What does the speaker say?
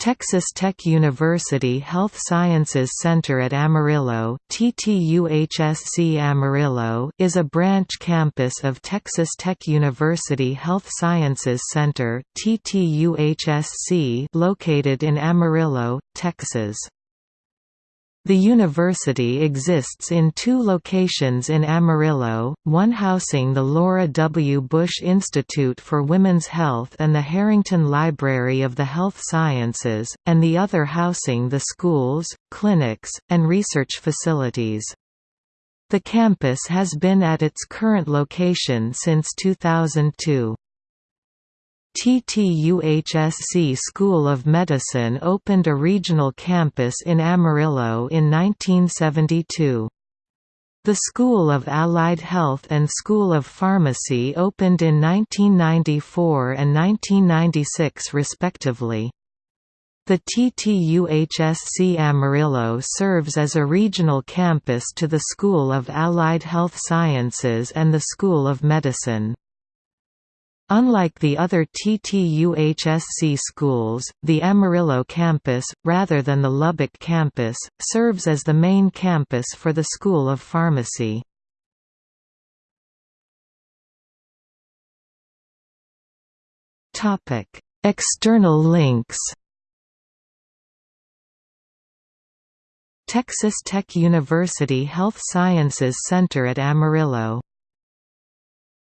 Texas Tech University Health Sciences Center at Amarillo, TTUHSC Amarillo is a branch campus of Texas Tech University Health Sciences Center TTUHSC located in Amarillo, Texas. The university exists in two locations in Amarillo, one housing the Laura W. Bush Institute for Women's Health and the Harrington Library of the Health Sciences, and the other housing the schools, clinics, and research facilities. The campus has been at its current location since 2002. TTUHSC School of Medicine opened a regional campus in Amarillo in 1972. The School of Allied Health and School of Pharmacy opened in 1994 and 1996 respectively. The TTUHSC Amarillo serves as a regional campus to the School of Allied Health Sciences and the School of Medicine. Unlike the other TTUHSC schools, the Amarillo campus, rather than the Lubbock campus, serves as the main campus for the School of Pharmacy. External links Texas Tech University Health Sciences Center at Amarillo